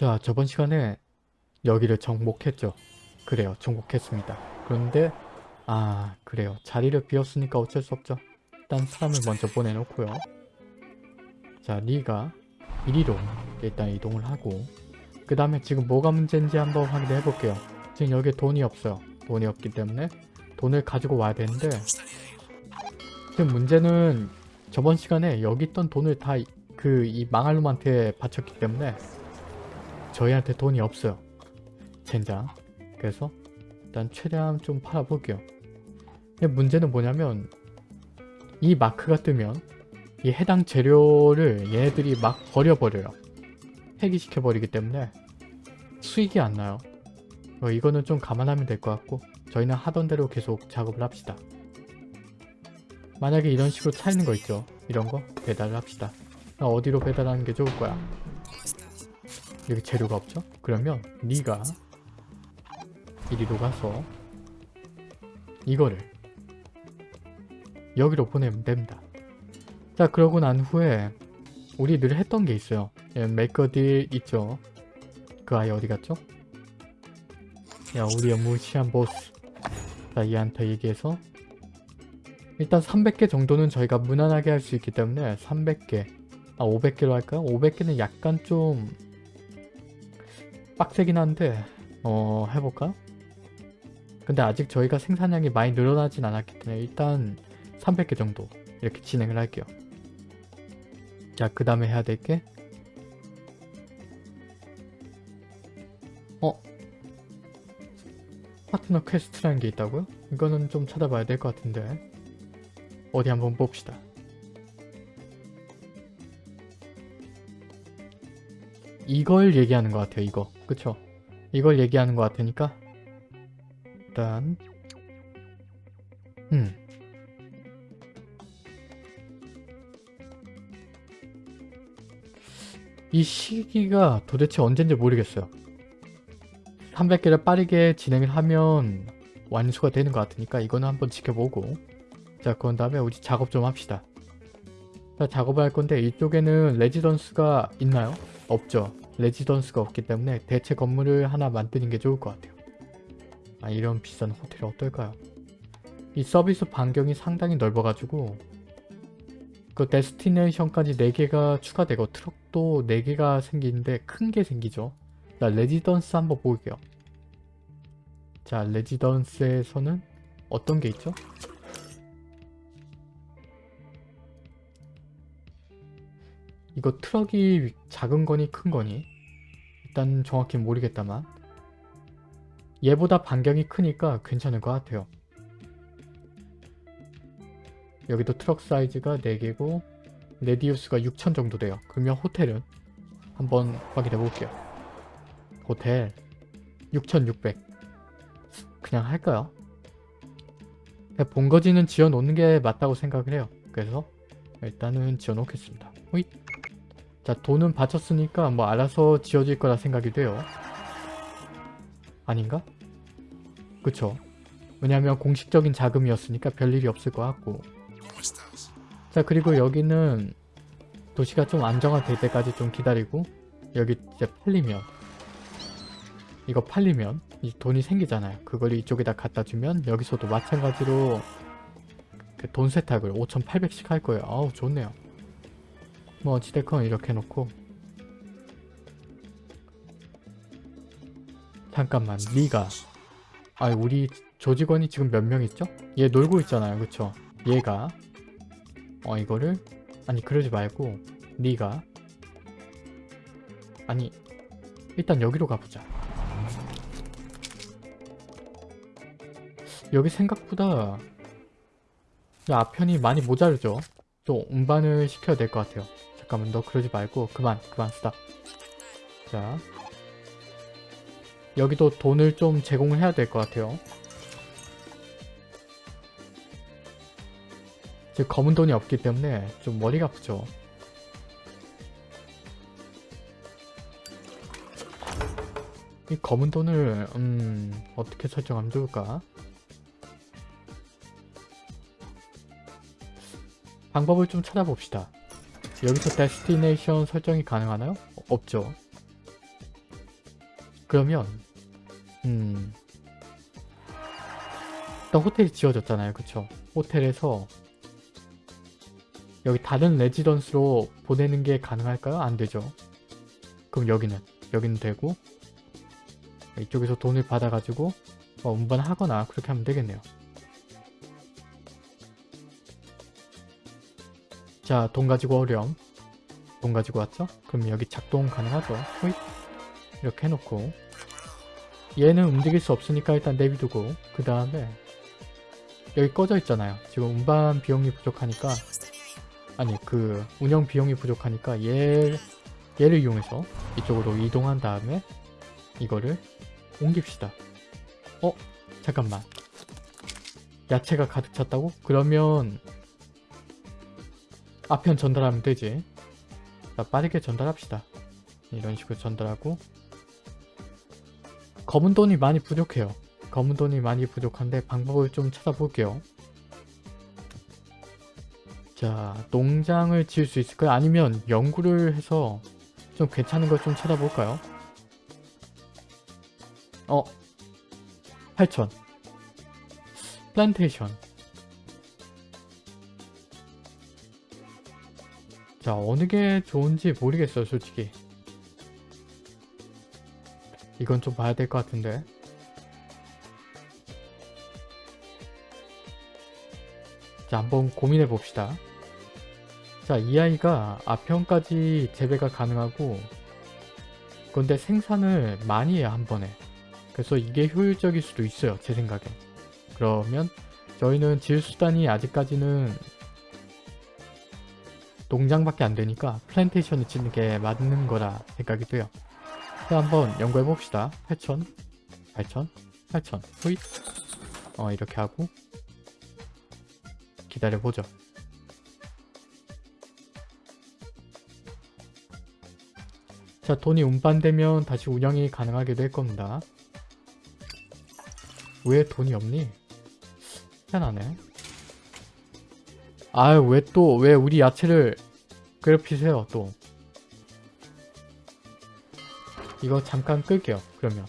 자 저번 시간에 여기를 정복했죠. 그래요 정복했습니다. 그런데 아 그래요 자리를 비웠으니까 어쩔 수 없죠. 일단 사람을 먼저 보내놓고요. 자 리가 이리로 일단 이동을 하고 그 다음에 지금 뭐가 문제인지 한번 확인해 볼게요. 지금 여기에 돈이 없어요. 돈이 없기 때문에 돈을 가지고 와야 되는데 지금 문제는 저번 시간에 여기 있던 돈을 다 그 이 망할 놈한테 바쳤기 때문에 저희한테 돈이 없어요. 젠장. 그래서 일단 최대한 좀 팔아볼게요. 근데 문제는 뭐냐면 이 마크가 뜨면 이 해당 재료를 얘네들이 막 버려버려요. 폐기시켜버리기 때문에 수익이 안 나요. 어, 이거는 좀 감안하면 될 것 같고 저희는 하던 대로 계속 작업을 합시다. 만약에 이런 식으로 차이는 거 있죠. 이런 거 배달을 합시다. 나 어디로 배달하는 게 좋을 거야? 여기 재료가 없죠? 그러면 네가 이리로 가서 이거를 여기로 보내면 됩니다. 자 그러고 난 후에 우리 늘 했던 게 있어요. 예, 메이커딜 있죠? 그 아이 어디 갔죠? 야 우리의 무시한 보스 자 얘한테 얘기해서 일단 300개 정도는 저희가 무난하게 할 수 있기 때문에 300개 아 500개로 할까요? 500개는 약간 좀 빡세긴 한데 어 해볼까? 근데 아직 저희가 생산량이 많이 늘어나진 않았기 때문에 일단 300개 정도 이렇게 진행을 할게요 자 그 다음에 해야 될 게 어? partner quest라는 게 있다고요? 이거는 좀 찾아봐야 될 것 같은데 어디 한번 봅시다 이걸 얘기하는 것 같아요 이거. 그쵸? 이걸 얘기하는 것 같으니까. 일단 음. 이 시기가 도대체 언젠지 모르겠어요. 300개를 빠르게 진행을 하면 완수가 되는 것 같으니까 이거는 한번 지켜보고. 자 그런 다음에 우리 작업 좀 합시다. 자 작업을 할 건데 이쪽에는 레지던스가 있나요? 없죠 레지던스가 없기 때문에 대체 건물을 하나 만드는 게 좋을 것 같아요 아 이런 비싼 호텔이 어떨까요? 이 서비스 반경이 상당히 넓어가지고 그 destination까지 4개가 추가되고 트럭도 4개가 생기는데 큰 게 생기죠 자 레지던스 한번 볼게요 자 residence에서는 어떤 게 있죠? 이거 트럭이 작은 거니 큰 거니? 일단 정확히 모르겠다만. 얘보다 반경이 크니까 괜찮을 것 같아요. 여기도 트럭 사이즈가 4개고 radius가 6000 정도 돼요. 그러면 호텔은? 한번 확인해 볼게요. 호텔 6600 그냥 할까요? 본거지는 지어 놓는 게 맞다고 생각을 해요. 그래서 일단은 지어 놓겠습니다. 호잇 자 돈은 바쳤으니까 뭐 알아서 지어질 거라 생각이 돼요. 아닌가? 그쵸. 왜냐면 공식적인 자금이었으니까 별일이 없을 것 같고. 자 그리고 여기는 도시가 좀 안정화될 때까지 좀 기다리고 여기 이제 팔리면 이거 팔리면 이 돈이 생기잖아요. 그걸 이쪽에다 갖다 주면 여기서도 마찬가지로 그 돈 세탁을 5800씩 할 거예요. 아우 좋네요 뭐 어찌됐건 이렇게 해놓고. 잠깐만 니가. 아 우리 조직원이 지금 몇 명 있죠? 얘 놀고 있잖아요 그쵸? 얘가. 어 이거를. 아니 그러지 말고 니가. 아니 일단 여기로 가보자. 여기 생각보다 앞편이 많이 모자르죠? 또 운반을 시켜야 될 것 같아요 잠깐만 너 그러지 말고 그만 그만 스탑 자. 여기도 돈을 좀 제공을 해야 될 것 같아요. 즉 검은 돈이 없기 때문에 좀 머리가 아프죠. 이 검은 돈을 음 어떻게 설정하면 좋을까? 방법을 좀 찾아봅시다 여기서 데스티네이션 설정이 가능하나요? 어, 없죠 그러면 음 일단 호텔이 지어졌잖아요. 그쵸? 호텔에서 여기 다른 레지던스로 보내는 게 가능할까요? 안 되죠. 그럼 여기는 여기는 되고 이쪽에서 돈을 받아가지고 어, 운반하거나 그렇게 하면 되겠네요. 자, 돈 가지고 어렴. 돈 가지고 왔죠? 그럼 여기 작동 가능하죠? 호잇. 이렇게 해놓고 얘는 움직일 수 없으니까 일단 내비두고 그 다음에 여기 꺼져 있잖아요. 지금 운반 비용이 부족하니까 아니 그 운영 비용이 부족하니까 얘, 얘를 이용해서 이쪽으로 이동한 다음에 이거를 옮깁시다. 어? 잠깐만. 야채가 가득 찼다고? 그러면 아편 전달하면 되지. 자, 빠르게 전달합시다. 이런 식으로 전달하고 검은 돈이 많이 부족해요. 검은 돈이 많이 부족한데 방법을 좀 찾아볼게요. 자, 농장을 지을 수 있을까요? 아니면 연구를 해서 좀 괜찮은 걸 좀 찾아볼까요? 어, 8천 플란테이션 자 어느 게 좋은지 모르겠어요 솔직히. 이건 좀 봐야 될 것 같은데. 자 한번 고민해 봅시다. 자 이 아이가 아편까지 재배가 가능하고 그런데 생산을 많이 해요 한 번에. 그래서 이게 효율적일 수도 있어요 제 생각엔. 그러면 저희는 지을 수단이 아직까지는 농장밖에 안 되니까 플랜테이션을 짓는 게 맞는 거라 생각이 돼요. 자 한번 연구해 봅시다. 8천 8천 8천 후잇 어 이렇게 하고 기다려 보죠. 자 돈이 운반되면 다시 운영이 가능하게 될 겁니다. 왜 돈이 없니? 희한하네 아유 왜 또 왜 우리 야채를 괴롭히세요 또? 이거 잠깐 끌게요 그러면.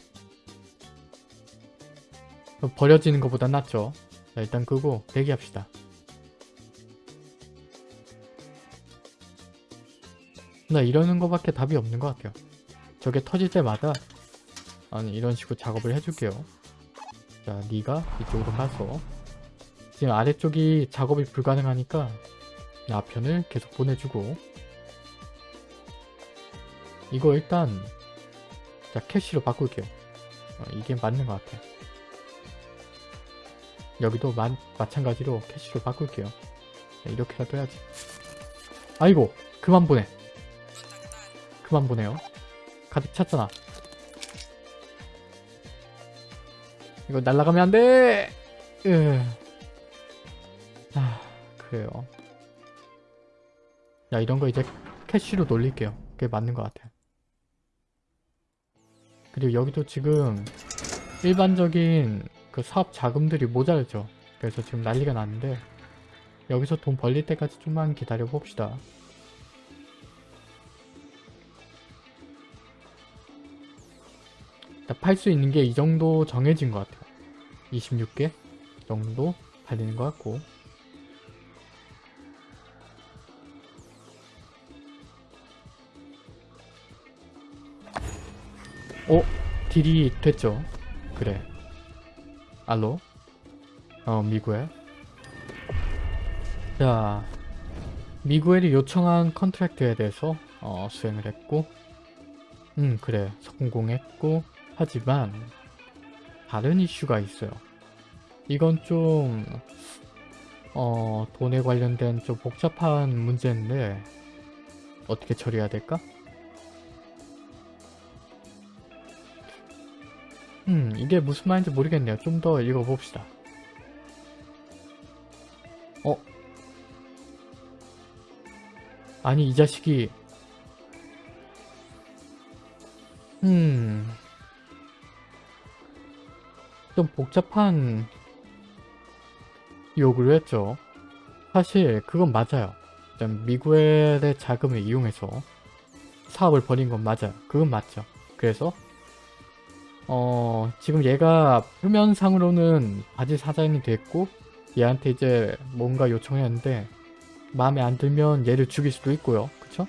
버려지는 것보다 낫죠? 자 일단 끄고 대기합시다. 나 이러는 거밖에 답이 없는 것 같아요. 저게 터질 때마다 아니 이런 식으로 작업을 해줄게요. 자 니가 이쪽으로 가서 지금 아래쪽이 작업이 불가능하니까 앞편을 계속 보내주고. 이거 일단 자 캐시로 바꿀게요. 어, 이게 맞는 것 같아. 여기도 마, 마찬가지로 캐시로 바꿀게요. 자, 이렇게라도 해야지. 아이고 그만 보내. 그만 보내요. 가득 찼잖아. 이거 날라가면 안돼! 으... 아 그래요. 야 이런 거 이제 캐시로 놀릴게요. 그게 맞는 것 같아요. 그리고 여기도 지금 일반적인 그 사업 자금들이 모자르죠. 그래서 지금 난리가 났는데 여기서 돈 벌릴 때까지 좀만 기다려 봅시다. 팔 수 있는 게 이 정도 정해진 것 같아요. 26개 정도 팔리는 것 같고 어? 딜이 됐죠? 그래 알로? 어 미구엘 자 미구엘이 요청한 컨트랙트에 대해서 어, 수행을 했고 음 그래 성공했고 하지만 다른 이슈가 있어요 이건 좀 어, 돈에 관련된 좀 복잡한 문제인데 어떻게 처리해야 될까? 음 이게 무슨 말인지 모르겠네요. 좀 더 읽어봅시다. 어? 아니 이 자식이 음... 좀 복잡한 요구를 했죠. 사실 그건 맞아요. 미구엘의 자금을 이용해서 사업을 벌인 건 맞아요. 그건 맞죠. 그래서 어 지금 얘가 표면상으로는 바지 사장이 됐고 얘한테 이제 뭔가 요청했는데 마음에 안 들면 얘를 죽일 수도 있고요. 그쵸?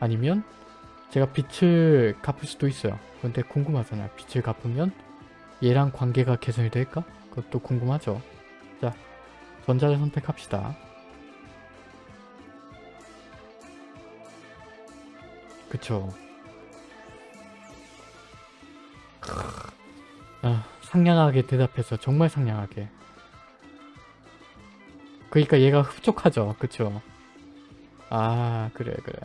아니면 제가 빛을 갚을 수도 있어요. 근데 궁금하잖아요. 빛을 갚으면 얘랑 관계가 개선이 될까? 그것도 궁금하죠. 자, 전자를 선택합시다. 그쵸. 아, 상냥하게 대답해서 정말 상냥하게. 그러니까 얘가 흡족하죠. 그쵸. 아 그래 그래.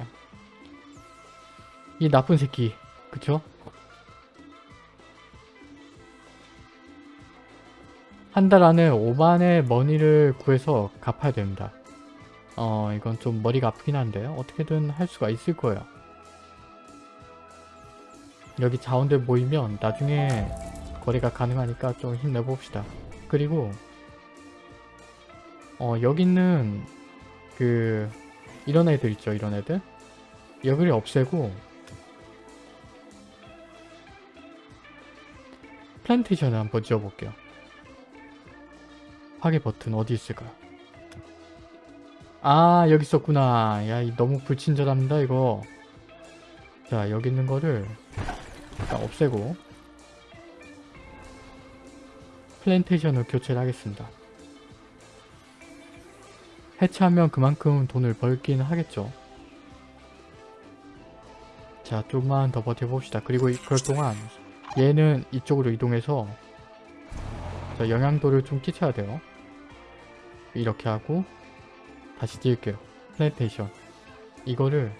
이 나쁜 새끼. 그쵸? 한 달 안에 5만의 머니를 구해서 갚아야 됩니다. 어 이건 좀 머리가 아프긴 한데 어떻게든 할 수가 있을 거예요. 여기 자원들 모이면 나중에 거래가 가능하니까 좀 힘내봅시다. 그리고 어 여기는 그 이런 애들 있죠 이런 애들 여기를 없애고 플랜테이션을 한번 지어볼게요. 파괴 버튼 어디 있을까요? 아 여기 있었구나. 야이 너무 불친절합니다 이거. 자 여기 있는 거를 일단 없애고 plantation을 교체를 하겠습니다. 해체하면 그만큼 돈을 벌긴 하겠죠. 자 좀만 더 버텨봅시다. 그리고 이- 그럴 동안 얘는 이쪽으로 이동해서 자 영향도를 좀 끼쳐야 돼요. 이렇게 하고 다시 지을게요. plantation 이거를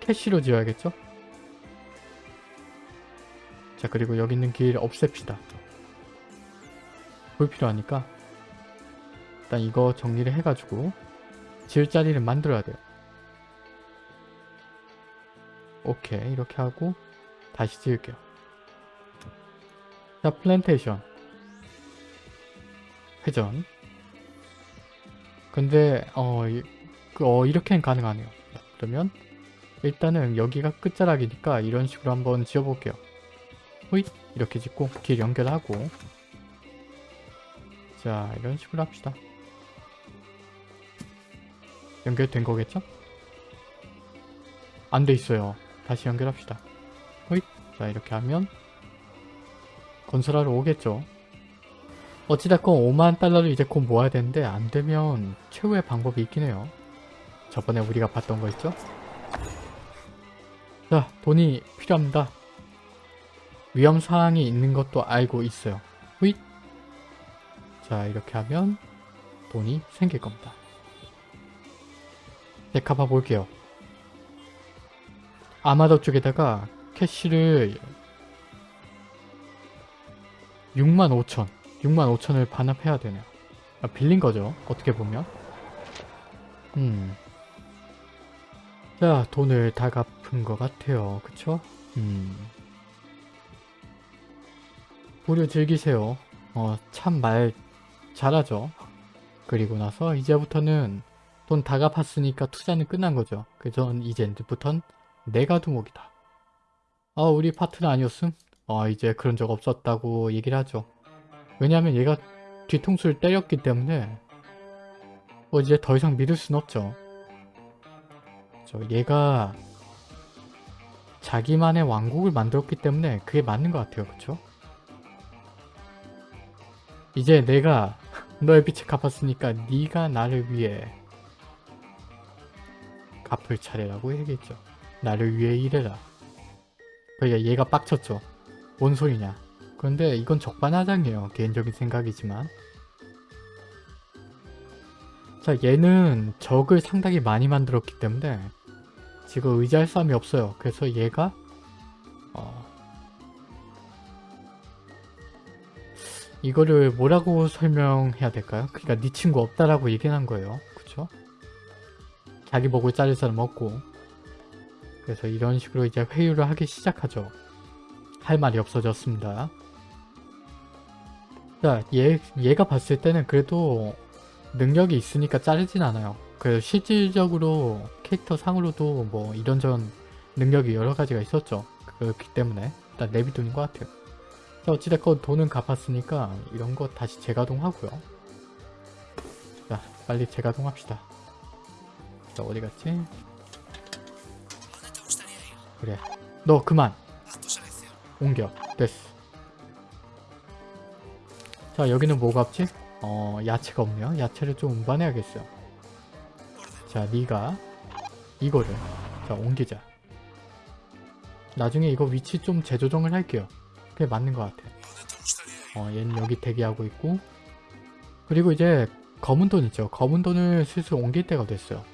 cash로 지어야겠죠? 자 그리고 여기 있는 길 없앱시다. 불필요하니까 일단 이거 정리를 해가지고 지을 자리를 만들어야 돼요. 오케이 이렇게 하고 다시 지을게요. 자 plantation 회전 근데 어, 이- 그, 어 이렇게는 가능하네요. 그러면 일단은 여기가 끝자락이니까 이런 식으로 한번 지어볼게요. 호잇 이렇게 짓고 길 연결하고 자 이런 식으로 합시다. 연결된 거겠죠? 안 돼 있어요. 다시 연결합시다. 호잇 자 이렇게 하면 건설하러 오겠죠. 어찌됐건 5만 달러를 이제 곧 모아야 되는데 안 되면 최후의 방법이 있긴 해요. 저번에 우리가 봤던 거 있죠? 자 돈이 필요합니다. 위험사항이 있는 것도 알고 있어요. 후잇 자 이렇게 하면 돈이 생길 겁니다. 네 가봐 볼게요. 아마도 쪽에다가 캐시를 65,000 65,000을 반납해야 되네요. 아, 빌린 거죠. 어떻게 보면. 음. 자, 돈을 다 갚은 것 같아요. 그쵸? 음. 무료 즐기세요. 어, 참 말 잘하죠. 그리고 나서 이제부터는 돈 다 갚았으니까 투자는 끝난 거죠. 그래서 이제부턴 내가 두목이다. 아, 우리 파트너 아니었음? 어, 이제 그런 적 없었다고 얘기를 하죠. 왜냐하면 얘가 뒤통수를 때렸기 때문에 뭐 이제 더 이상 믿을 순 없죠. 저 얘가 자기만의 왕국을 만들었기 때문에 그게 맞는 것 같아요. 그쵸? 이제 내가 너의 빛을 갚았으니까 네가 나를 위해 갚을 차례라고 얘기했죠. 나를 위해 일해라. 그러니까 얘가 빡쳤죠. 뭔 소리냐. 그런데 이건 적반하장이에요. 개인적인 생각이지만. 자 얘는 적을 상당히 많이 만들었기 때문에 지금 의지할 사람이 없어요. 그래서 얘가 이거를 뭐라고 설명해야 될까요? 그러니까 네 친구 없다라고 얘기한 를 거예요. 그쵸? 자기 목을 자를 사람 없고 그래서 이런 식으로 이제 회유를 하기 시작하죠. 할 말이 없어졌습니다. 자, 얘, 얘가 봤을 때는 그래도 능력이 있으니까 자르진 않아요. 그래서 실질적으로 캐릭터 상으로도 뭐 이런저런 능력이 여러 가지가 있었죠. 그렇기 때문에 일단 내비두는 것 같아요. 자 어찌됐건 돈은 갚았으니까 이런 거 다시 재가동하고요. 자 빨리 재가동합시다. 자 어디 갔지? 그래 너 그만 옮겨 됐어. 자 여기는 뭐가 없지? 어 야채가 없네요. 야채를 좀 운반해야겠어요. 자 니가 이거를 자 옮기자. 나중에 이거 위치 좀 재조정을 할게요. 그게 맞는 것 같아. 어 얘는 여기 대기하고 있고 그리고 이제 검은 돈 있죠. 검은 돈을 슬슬 옮길 때가 됐어요.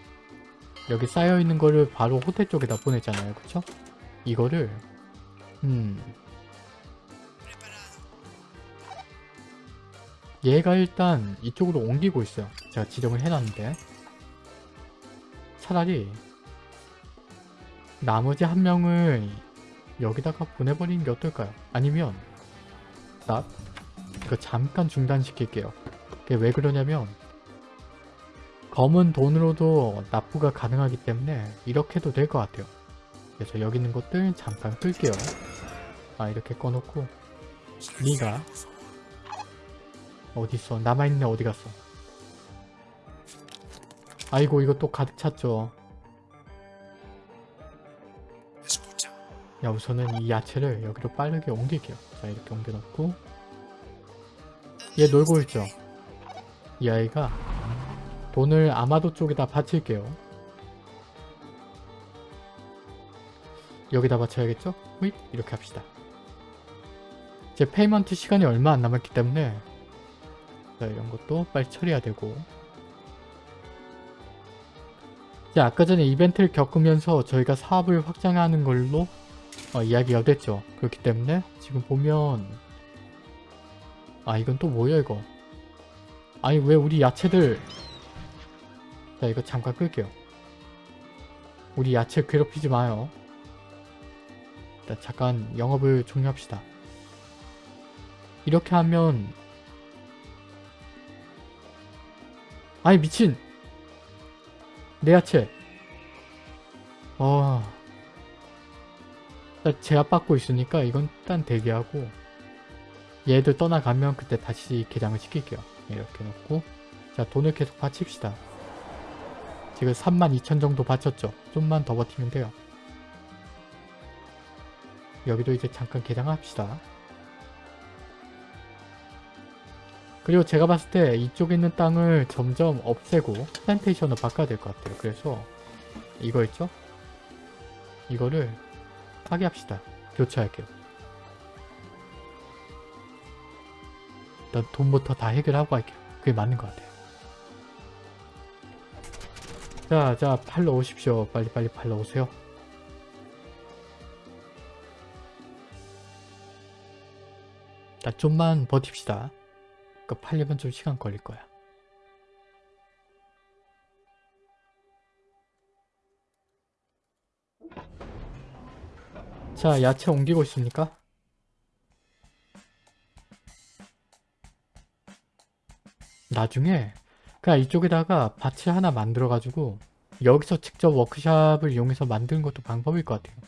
여기 쌓여있는 거를 바로 호텔 쪽에다 보냈잖아요. 그쵸? 이거를 음 얘가 일단 이쪽으로 옮기고 있어요. 제가 지정을 해놨는데 차라리 나머지 한 명을 여기다가 보내버리는 게 어떨까요? 아니면 나 이거 잠깐 중단시킬게요. 그게 왜 그러냐면 검은 돈으로도 납부가 가능하기 때문에 이렇게 해도 될 것 같아요. 그래서 여기 있는 것들 잠깐 끌게요. 아 이렇게 꺼놓고 니가 어딨어? 남아있네 어디 갔어? 아이고 이거 또 가득 찼죠. 야 우선은 이 야채를 여기로 빠르게 옮길게요. 자 이렇게 옮겨놓고 얘 놀고 있죠? 이 아이가 돈을 아마도 쪽에다 바칠게요. 여기다 바쳐야겠죠? 후잇 이렇게 합시다. 제 payment 시간이 얼마 안 남았기 때문에 자 이런 것도 빨리 처리해야 되고 자 아까 전에 이벤트를 겪으면서 저희가 사업을 확장하는 걸로 어, 이야기가 됐죠. 그렇기 때문에 지금 보면 아 이건 또 뭐야 이거 아니 왜 우리 야채들 자 이거 잠깐 끌게요. 우리 야채 괴롭히지 마요. 일단 잠깐 영업을 종료합시다. 이렇게 하면 아니 미친 내 야채 어 제압받고 있으니까 이건 일단 대기하고 얘들 떠나가면 그때 다시 개장을 시킬게요. 이렇게 놓고. 자 돈을 계속 바칩시다. 지금 32,000 정도 바쳤죠? 좀만 더 버티면 돼요. 여기도 이제 잠깐 개장합시다. 그리고 제가 봤을 때 이쪽에 있는 땅을 점점 없애고 플랜테이션으로 바꿔야 될 것 같아요. 그래서 이거 있죠? 이거를 파괴합시다. 교체할게요. 일단 돈부터 다 해결하고 할게요. 그게 맞는 것 같아요. 자, 자, 팔러 오십시오. 빨리빨리 팔러 오세요. 자, 좀만 버팁시다. 그 팔려면 좀 시간 걸릴 거야. 자, 야채 옮기고 있습니까? 나중에 그냥 이쪽에다가 밭을 하나 만들어가지고 여기서 직접 워크샵을 이용해서 만드는 것도 방법일 것 같아요.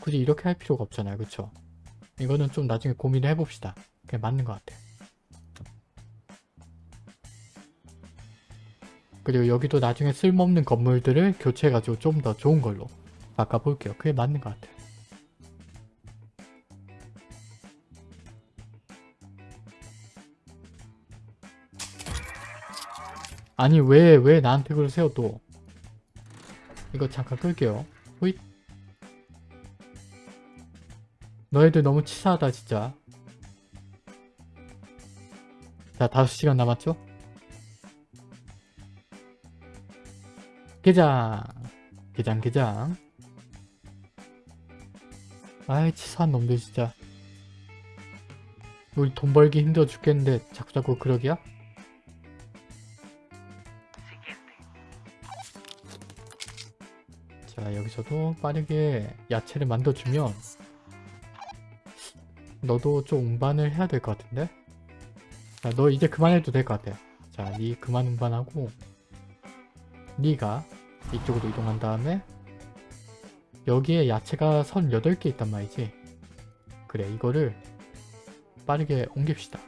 굳이 이렇게 할 필요가 없잖아요. 그쵸? 이거는 좀 나중에 고민을 해봅시다. 그게 맞는 것 같아요. 그리고 여기도 나중에 쓸모없는 건물들을 교체해가지고 좀 더 좋은 걸로 바꿔볼게요. 그게 맞는 것 같아요. 아니 왜 왜 나한테 그러세요 또? 이거 잠깐 끌게요. 호잇. 너희들 너무 치사하다 진짜. 자 5시간 남았죠? 게장 게장 게장. 아이 치사한 놈들 진짜. 우리 돈 벌기 힘들어 죽겠는데 자꾸자꾸 그러기야? 자 여기서도 빠르게 야채를 만들어주면 너도 좀 운반을 해야 될 것 같은데? 자 너 이제 그만해도 될 것 같아 자니 그만 운반하고 니가 이쪽으로 이동한 다음에 여기에 야채가 38개 있단 말이지 그래 이거를 빠르게 옮깁시다.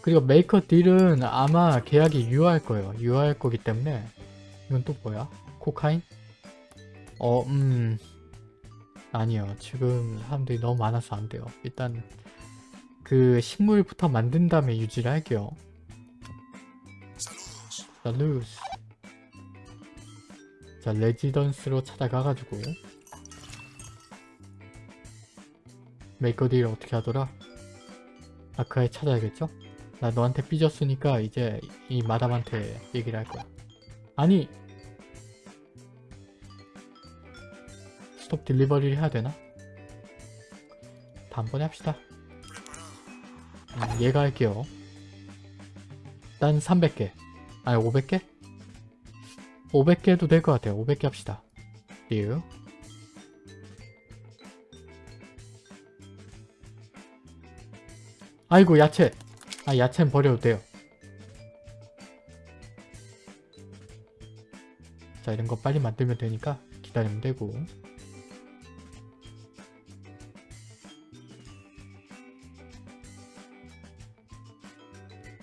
그리고 make a deal은 아마 계약이 유효할 거예요. 유효할 거기 때문에 이건 또 뭐야? 코카인? 어, 음... 아니요. 지금 사람들이 너무 많아서 안 돼요. 일단 그 식물부터 만든 다음에 유지를 할게요. 자, 루스. 자, residence로 찾아가가지고 make a deal 어떻게 하더라? 아크아에 찾아야겠죠? 나 너한테 삐졌으니까 이제 이 마담한테 얘기를 할 거야. 아니! stop delivery를 해야 되나? 다음번에 합시다. 음, 얘가 할게요. 난 300개. 아니 500개? 500개 해도 될 것 같아요. 500개 합시다. 유. 아이고 야채! 아 야채는 버려도 돼요. 자 이런 거 빨리 만들면 되니까 기다리면 되고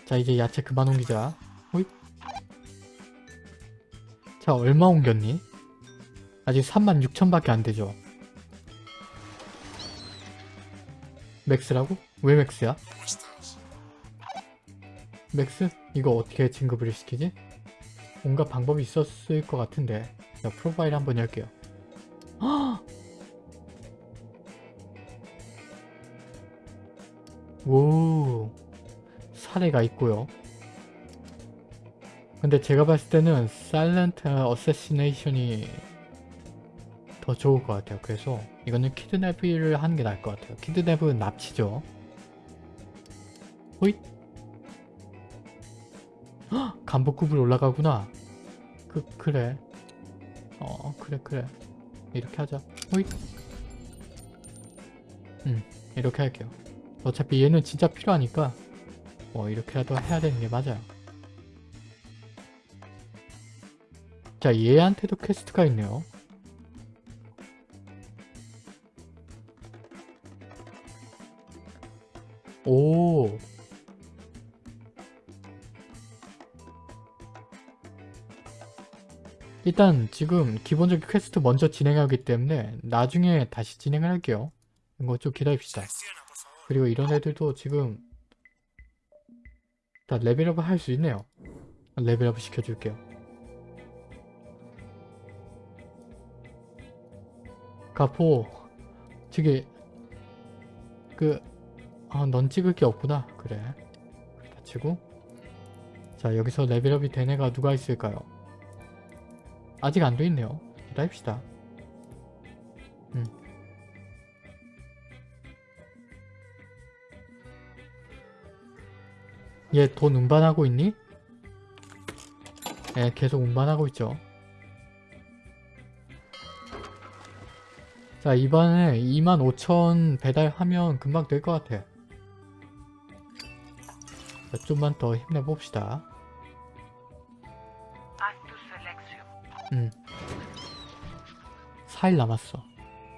자 이제 야채 그만 옮기자 호잇 자 얼마 옮겼니? 아직 36,000밖에 안되죠 max라고? 왜 max야? max? 이거 어떻게 진급을 시키지? 뭔가 방법이 있었을 것 같은데 자 profile 한번 열게요. 오 사례가 있고요. 근데 제가 봤을 때는 사일런트 어세시네이션이 더 좋을 것 같아요. 그래서 이거는 키드냅을 하는 게 나을 것 같아요. 키드냅은 납치죠. 호잇 간복급으로 올라가구나. 그 그래. 어 그래 그래. 이렇게 하자. 호잇. 음 이렇게 할게요. 어차피 얘는 진짜 필요하니까 뭐 이렇게라도 해야 되는 게 맞아요. 자 얘한테도 quest가 있네요. 오 일단 지금 기본적인 퀘스트 먼저 진행하기 때문에 나중에 다시 진행을 할게요. 이거 좀 기다립시다. 그리고 이런 애들도 지금 다 레벨업을 할 수 있네요. 레벨업 시켜줄게요. 가포 저기 그아넌 찍을 게 없구나 그래 다 치고 자 여기서 레벨업이 된 애가 누가 있을까요 아직 안 돼 있네요. 기다립시다. 음. 얘돈 운반하고 있니? 예, 계속 운반하고 있죠. 자, 이번에 25,000 배달하면 금방 될 것 같아. 자, 좀만 더 힘내봅시다. 4일 남았어.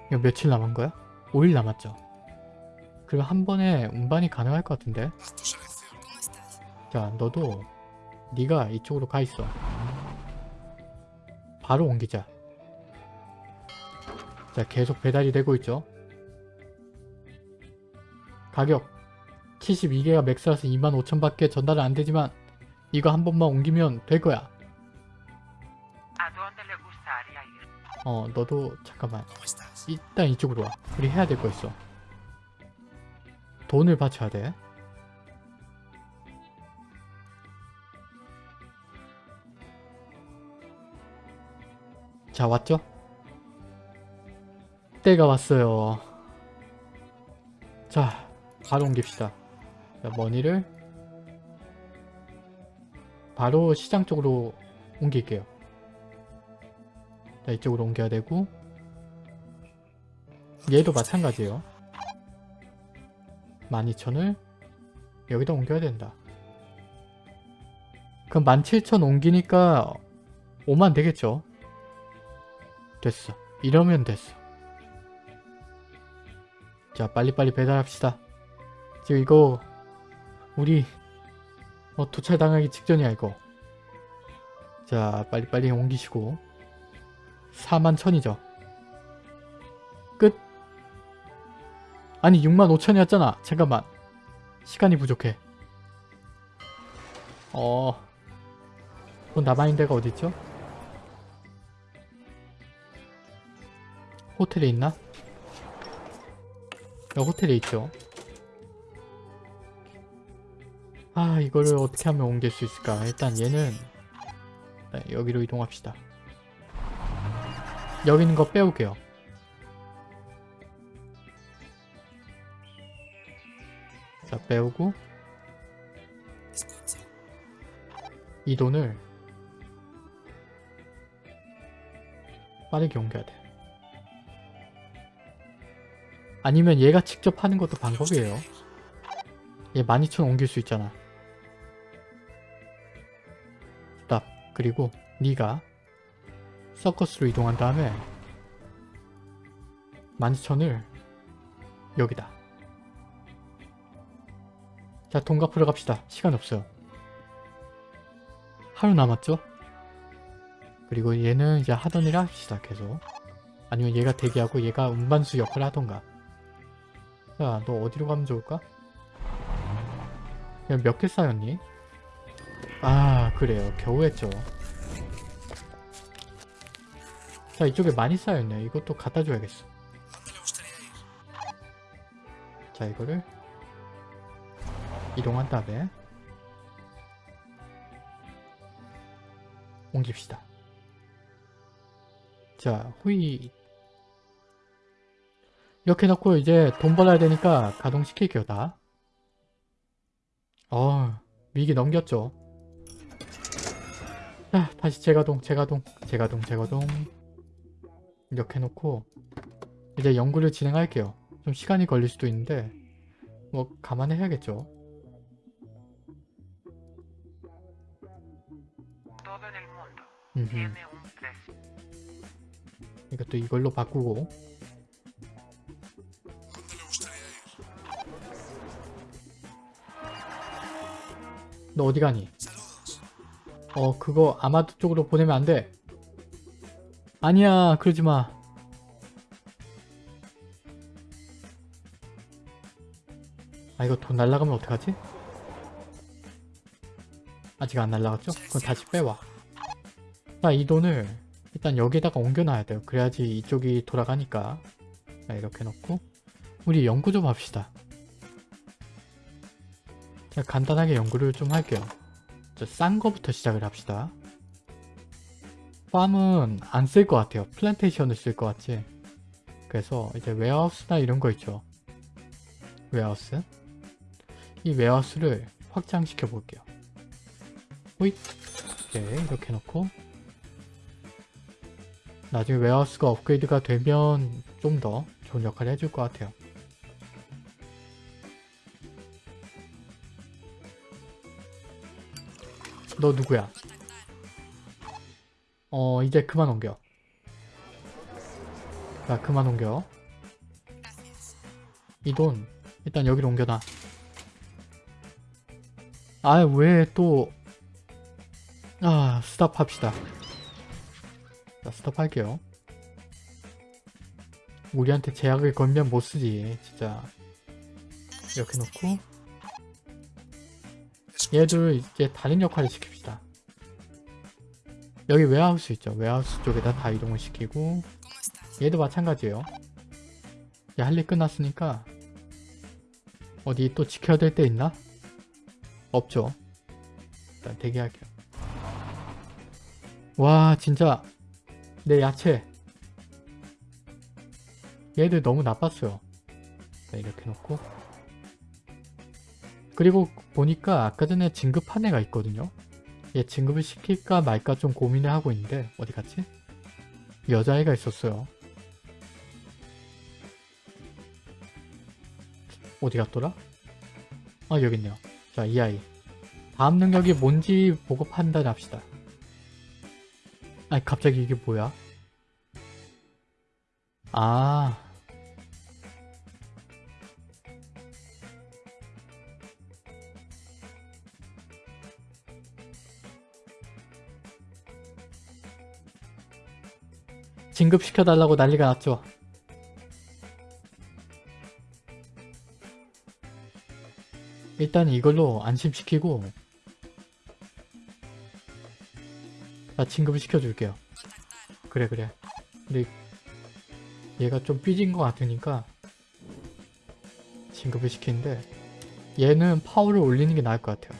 이거 며칠 남은 거야? 5일 남았죠. 그리고 한 번에 운반이 가능할 것 같은데? 자, 너도 네가 이쪽으로 가 있어. 바로 옮기자. 자, 계속 배달이 되고 있죠. 가격 72개가 맥스라서 25,000밖에 전달은 안 되지만 이거 한 번만 옮기면 될 거야. 어 너도 잠깐만 일단 이쪽으로 와 우리 해야 될 거 있어 돈을 바쳐야 돼 자, 왔죠? 때가 왔어요. 자, 바로 옮깁시다. 자, 머니를 바로 시장 쪽으로 옮길게요. 자, 이쪽으로 옮겨야 되고 얘도 마찬가지예요. 12,000을 여기다 옮겨야 된다. 그럼 17,000 옮기니까 5만 되겠죠? 됐어. 이러면 됐어. 자 빨리빨리 배달합시다. 지금 이거 우리 어, 도찰당하기 직전이야 이거. 자 빨리빨리 옮기시고 4만 천이죠. 끝. 아니 6만 5천이었잖아. 잠깐만. 시간이 부족해. 어... 돈 남아있는 데가 어딨죠? 호텔에 있나? 여기 호텔에 있죠. 아 이거를 어떻게 하면 옮길 수 있을까? 일단 얘는 네, 여기로 이동합시다. 여기 있는 거 빼올게요. 자 빼오고 이 돈을 빠르게 옮겨야 돼. 아니면 얘가 직접 하는 것도 방법이에요. 얘 12,000 옮길 수 있잖아. 스탑. 그리고 네가 서커스로 이동한 다음에 12,000을 여기다. 자, 돈 갚으러 갑시다. 시간 없어요. 하루 남았죠? 그리고 얘는 이제 하던 일 합시다, 계속. 아니면 얘가 대기하고 얘가 운반수 역할을 하던가. 자, 너 어디로 가면 좋을까? 몇 개 쌓였니? 아, 그래요. 겨우 했죠. 자, 이쪽에 많이 쌓였네. 이것도 갖다 줘야겠어. 자, 이거를 이동한 다음에 옮깁시다. 자, 후이 이렇게 놓고 이제 돈 벌어야 되니까 가동시킬게요, 다. 어, 위기 넘겼죠. 자, 다시 재가동, 재가동, 재가동, 재가동 이렇게 놓고 이제 연구를 진행할게요. 좀 시간이 걸릴 수도 있는데 뭐 감안해야겠죠. 이것도 이걸로 바꾸고 너 어디 가니? 어 그거 아마도 쪽으로 보내면 안 돼. 아니야 그러지 마. 아 이거 돈 날라가면 어떡하지? 아직 안 날라갔죠? 그럼 다시 빼와. 자 이 돈을 일단 여기다가 옮겨놔야 돼요. 그래야지 이쪽이 돌아가니까. 자, 이렇게 놓고 우리 연구 좀 합시다. 자, 간단하게 연구를 좀 할게요. 자, 싼 거부터 시작을 합시다. farm은 안 쓸 것 같아요. 플랜테이션을 쓸 것 같지. 그래서 이제 warehouse나 이런 거 있죠. 웨어하우스. 이 웨어하우스를 확장시켜 볼게요. 호잇. 네, 이렇게 놓고 나중에 warehouse가 업그레이드가 되면 좀 더 좋은 역할을 해줄 것 같아요. 너 누구야? 어 이제 그만 옮겨. 자 그만 옮겨. 이 돈 일단 여기로 옮겨놔. 아왜 또... 아 스탑 합시다. 자 스톱 할게요 우리한테 제약을 걸면 못쓰지 진짜 이렇게 놓고 얘들 이제 다른 역할을 시킵시다 여기 웨하우스 있죠. 웨하우스 쪽에다 다 이동을 시키고 얘도 마찬가지예요. 얘할일 끝났으니까 어디 또 지켜야 될 데 있나? 없죠. 일단 대기할게요. 와 진짜 내 야채. 얘들 너무 나빴어요. 자, 이렇게 놓고. 그리고 보니까 아까 전에 진급한 애가 있거든요 얘 진급을 시킬까 말까 좀 고민을 하고 있는데 어디 갔지? 여자애가 있었어요 어디 갔더라? 아 여기 있네요 자 이 아이 다음 능력이 뭔지 보고 판단합시다 아니 갑자기 이게 뭐야? 아 진급시켜달라고 난리가 났죠. 일단 이걸로 안심시키고 나 진급을 시켜줄게요. 그래 그래. 근데 얘가 좀 삐진 것 같으니까 진급을 시키는데 얘는 파워를 올리는 게 나을 것 같아요.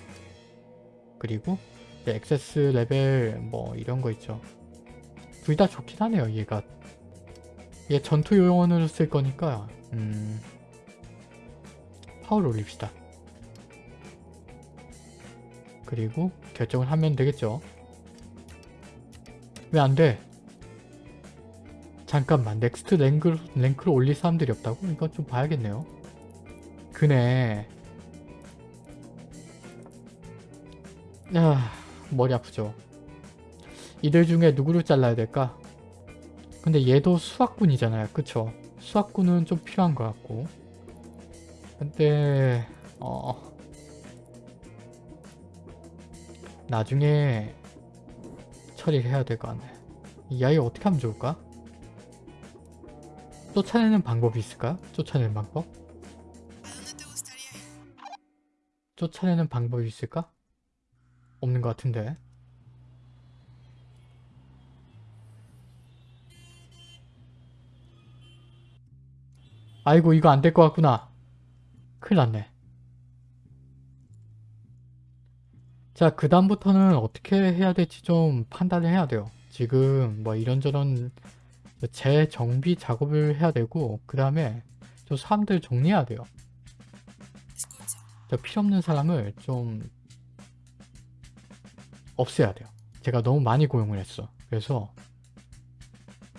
그리고 access level 뭐 이런 거 있죠. 둘 다 좋긴 하네요 얘가. 얘 전투 요원으로 쓸 거니까 음 파워를 올립시다. 그리고 결정을 하면 되겠죠. 왜 안 돼? 잠깐만 next rank, 랭크를 올릴 사람들이 없다고? 이건 좀 봐야겠네요. 그네. 야 머리 아프죠. 이들 중에 누구를 잘라야 될까? 근데 얘도 수학군이잖아요. 그쵸? 수학군은 좀 필요한 것 같고. 근데 어 나중에 처리를 해야 될 것 같네. 이 아이 어떻게 하면 좋을까? 쫓아내는 방법이 있을까? 쫓아내는 방법? 쫓아내는 방법이 있을까? 없는 것 같은데. 아이고 이거 안 될 것 같구나. 큰일 났네. 자, 그 다음부터는 어떻게 해야 될지 좀 판단을 해야 돼요. 지금 뭐 이런저런 재정비 작업을 해야 되고 그 다음에 좀 사람들 정리해야 돼요. 저 필요 없는 사람을 좀 없애야 돼요. 제가 너무 많이 고용을 했어. 그래서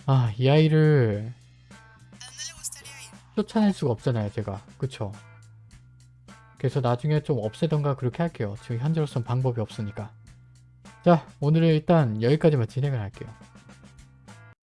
아, 이 아이를 쫓아낼 수가 없잖아요, 제가. 그쵸? 그래서 나중에 좀 없애던가 그렇게 할게요. 지금 현재로선 방법이 없으니까. 자, 오늘은 일단 여기까지만 진행을 할게요.